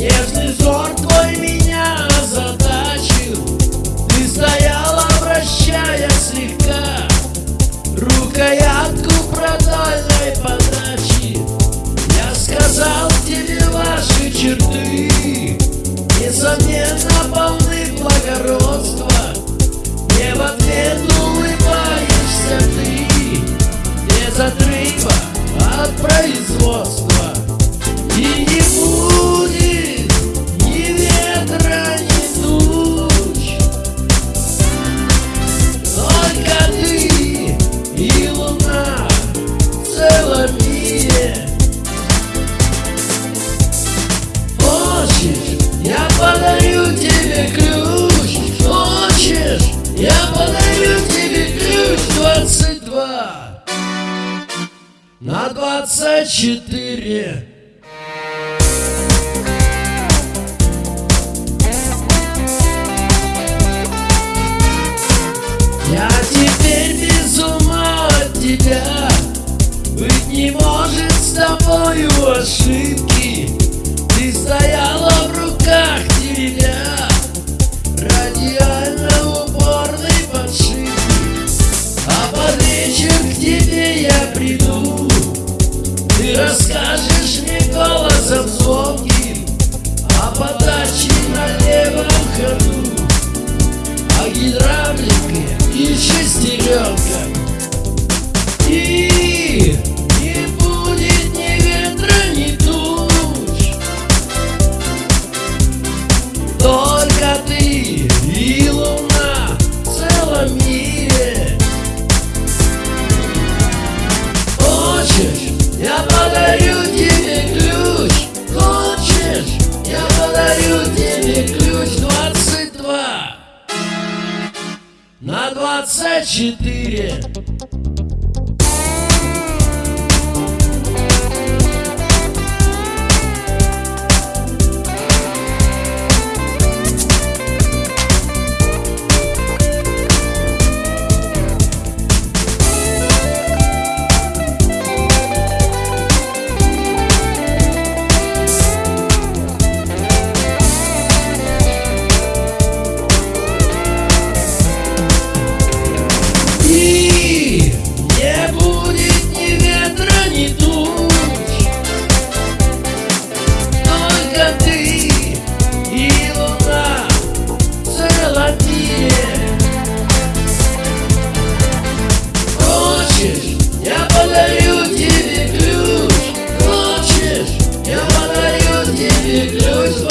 Если взор твой меня озадачил Ты стояла, обращая. на 24 Расскажешь мне голосом звонким О а подаче на левом ходу О гидравлике и шестеренках И не будет ни ветра, ни туч Только ты и луна в целом мире 24 Jerusalem.